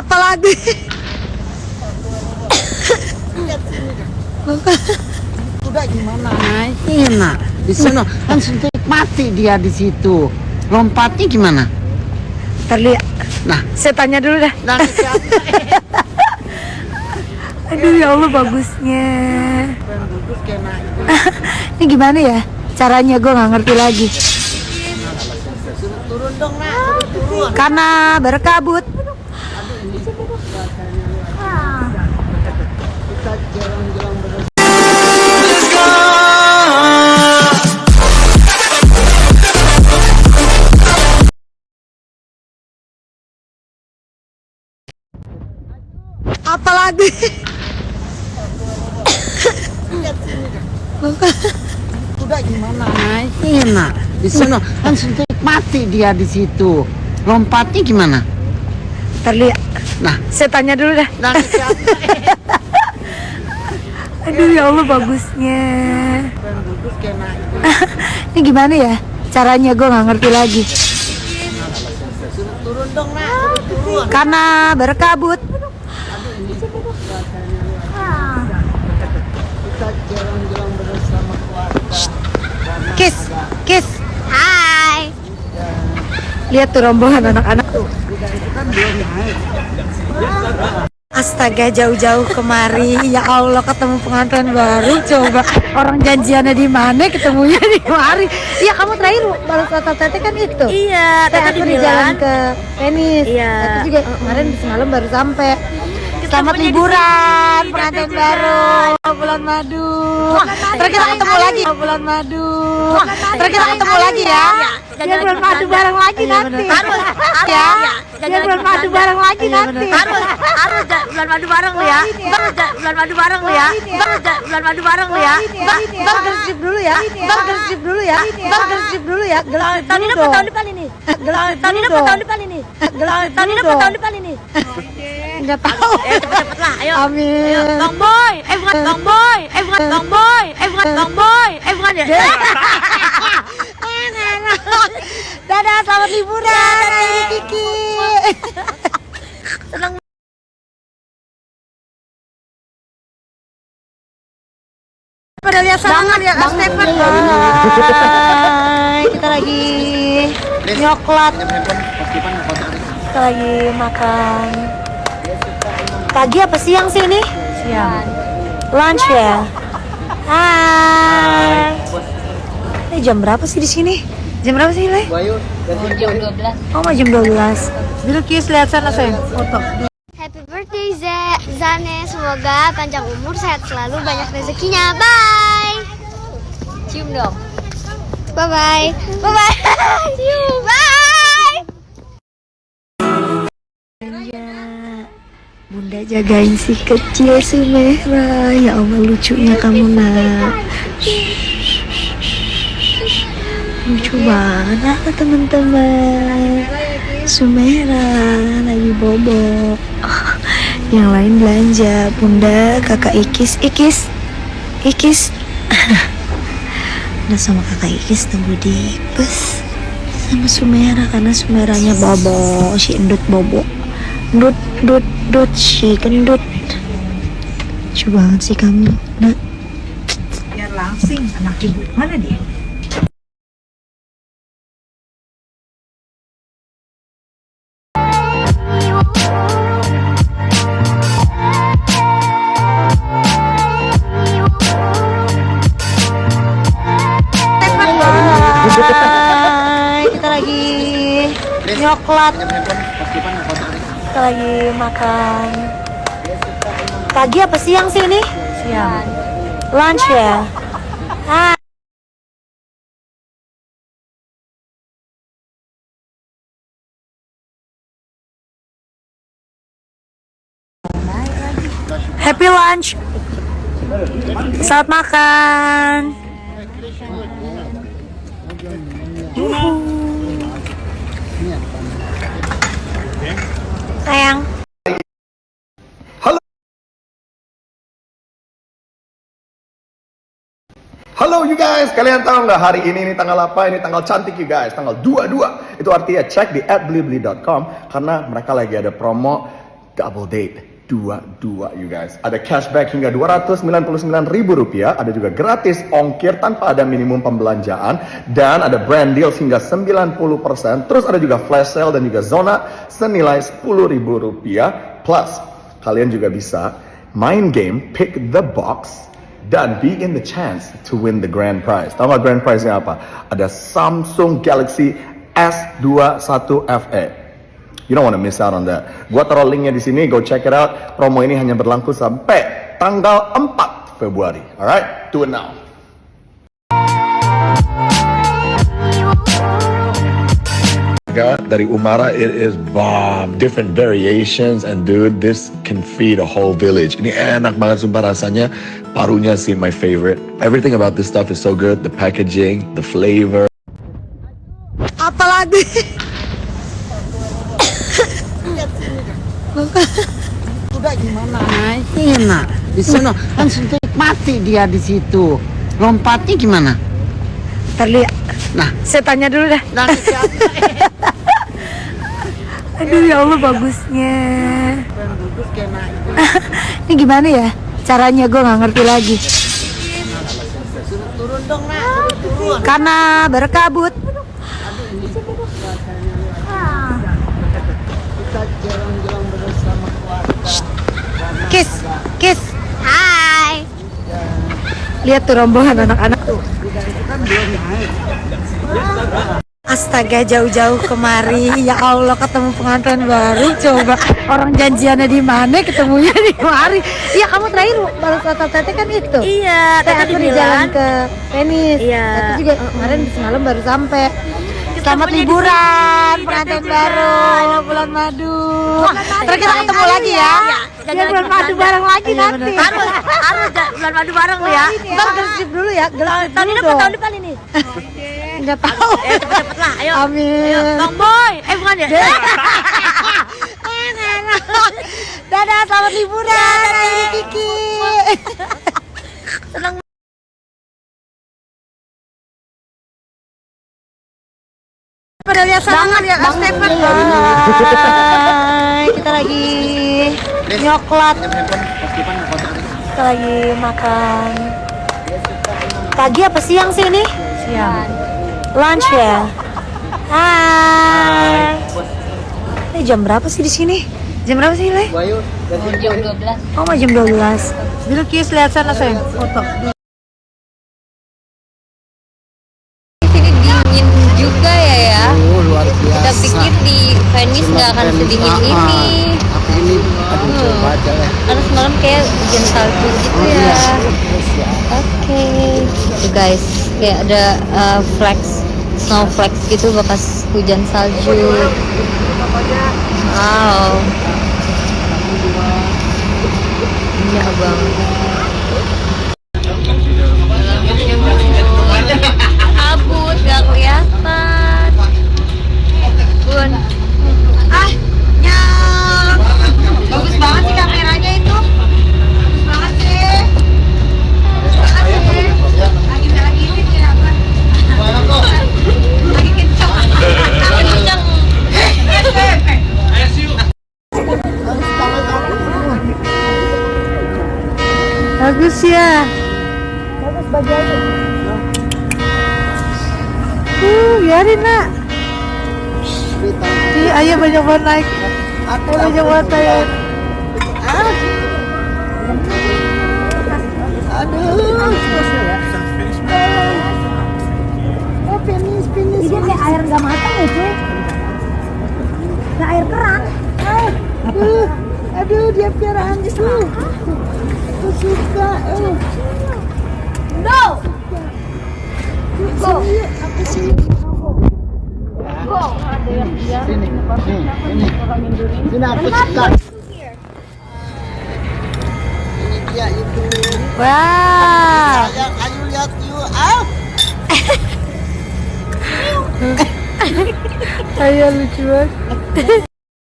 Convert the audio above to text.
Apalagi Udah gimana? Nah, enak. Di sana kan suntik mati dia di situ. Lompatnya gimana? terlihat. Nah, Saya tanya dulu dah. nah siapa? Aduh ya Allah bagusnya. Ini gimana ya? Caranya gue nggak ngerti lagi. Turun dong, nak. Suruh turun. Karena berkabut. Apalagi Udah gimana? Nah, enak. Di sana kan suntik mati dia di situ. Lompatnya gimana? terlihat. Nah, Saya tanya dulu dah. nah? Aduh ya Allah bagusnya. Ini gimana ya? Caranya gue nggak ngerti lagi. Turun dong, turun. Karena berkabut. Kita jalan-jalan bersama keluarga. Kiss, kiss. Hai. Lihat tuh rombongan anak-anak. Tuh. Kan. Astaga jauh-jauh kemari. Ya Allah ketemu pengantin baru coba. Orang janjiannya di mana ketemunya di mari. Iya kamu terakhir balas kata tete kan itu? Iya, tadi aku di jalan ke tenis. Iya. aku juga kemarin semalam baru sampai. Selamat liburan pengantin baru bulan madu. Ntar kita ketemu lagi bulan madu. Ntar kita ketemu lagi ya. Biar bulan madu bareng lagi nanti. Harus, ya. ya. Biar bulan madu bareng lagi nanti. Harus, harus bulan madu bareng lu ya. Harus bulan madu bareng lu ya. Harus bulan madu bareng lu ya. Ntar ntar gersip dulu ya. Ntar gersip dulu ya. Ntar gersip dulu ya. Gersip Tahun apa tahun depan ini? Gersip Tahun tahun depan ini? Gersip Tahun dong. tahun depan ini? Nggak tahu. Eh cepet-cepet lah, ayo. Amin. Ayo, Bang Boy, eh bukan Bang Boy, eh bukan Bang Boy, eh bukan Bang Boy, eh bukan ya. Dadah, selamat liburan. Ini Kiki. Senang Pada lihat lihat Mas Stephen. Hai, kita lagi nyoklat. Kita lagi makan. Pagi apa siang sih ini? Siang. Lunch ya. Hai. Ini jam berapa sih di sini? Jam berapa sih, Le? Bayu, Oh, mau jam 12. Dulu Kis lihat sana, sayang. Foto. Happy birthday Za- Zane, semoga panjang umur, sehat selalu, banyak rezekinya. Bye. Cium dong. Bye bye. Bye bye. Cium. Bye. Bunda jagain si kecil Sumera Ya Allah lucunya kamu nak. Lucu banget ah, teman-teman. Sumera lagi bobok. Yang lain belanja. Bunda kakak Ikis. Ikis. Ikis. Nah sama kakak Ikis tunggu di bus Sama Sumera Karena Sumeranya bobo Si endut bobo Dut, dut, dut, si gendut. Lucu banget sih kamu Nak. Biar langsing anak ibu. Mana dia? Hai, kita lagi nyoklat lagi makan. Pagi apa siang sih ini? Siang. Lunch ya? Hai Happy lunch. Selamat makan Sayang. Halo. You guys, kalian tahu nggak hari ini ini tanggal apa? Ini tanggal cantik you guys, tanggal 22. Itu artinya cek di @blibli.com karena mereka lagi ada promo double date dua-dua you guys. Ada cashback hingga 299 ribu rupiah, ada juga gratis ongkir tanpa ada minimum pembelanjaan, dan ada brand deals hingga 90%, terus ada juga flash sale dan juga zona senilai 10 ribu rupiah, plus kalian juga bisa main game pick the box dan be in the chance to win the grand prize. Tahu grand prize-nya apa? Ada Samsung Galaxy S21 FE. You don't want to miss out on that. Gua taruh linknya di sini, go check it out. Promo ini hanya berlangsung sampai tanggal 4 Februari. Alright, do it now. dari Umara it is bomb different variations and dude this can feed a whole village ini enak banget sumpah rasanya parunya sih my favorite everything about this stuff is so good the packaging the flavor Apalagi? Udah gimana? Enak. Di sana kan suntik mati dia di situ. Lompatnya gimana? Terlihat. Nah, Saya tanya dulu dah. siapa? Aduh ya Allah bagusnya. Ini gimana ya? Caranya gue nggak ngerti lagi. Turun dong. Turun. Karena berkabut. Kita jalan-jalan bersama keluarga. Kiss, kiss. Hai. Lihat tuh rombongan anak-anak tuh. Astaga jauh-jauh kemari ya Allah ketemu pengantin baru coba orang janjiannya di mana ketemunya di mari iya kamu terakhir balas kata tete kan itu Iya, tadi aku di jalan ke tenis Iya. aku juga kemarin semalam baru sampai Selamat liburan pengantin baru bulan madu. Terus kita ketemu lagi ya. Iya, Biar bulan madu bareng lagi nanti. Harus, harus bulan madu bareng ya. Ntar gelsip dulu ya, Tahun dulu ini apa dong. tahun depan ini? Enggak tahu. Eh, cepet-cepet lah, ayo. Amin. Bang Boy. Eh, bukan ya? Dadah, selamat liburan. Dadah, Kiki. lihat sangat ya, Kak Stefan. Hai, kita lagi nyoklat. Kita lagi makan. Pagi apa siang sih ini? Siang. Lunch ya. Hai. Ini jam berapa sih di sini? Jam berapa sih, Le? Jam 12. Oh, jam 12. Dulu Kis lihat sana, sayang. Foto. sini dingin juga ya ya. Kita pikir di Venice nggak akan sedingin Ah, ah. ini. Tapi ini, aduh, coba aja lah. Karena semalam kayak hujan salju gitu ya. Oke. Tuh guys, kayak ada uh, flex, snow flex gitu bekas hujan salju. Wow. Indah banget. Kabut gak kelihatan. Bun. Ah, nyam. Bagus banget sih kameranya itu. Bagus banget sih. Bagus banget sih. Lagi lagi ini sih apa? Lagi kencang. Lagi kencang. Bagus ya. Bagus bagiannya. Uh, biarin nak. Iya, ayo banyak banget naik. Ayo banyak banget naik. Aduh. Oh, finish, finish. Ini kayak air nggak matang ya, cuy. Kayak air keran. Aduh, aduh, dia piaraanku. Aku Sini, ini. Sini aku suka. Ini dia itu. Wow. Sayang, ayo lihat yuk. Ah. Ayo lucu banget.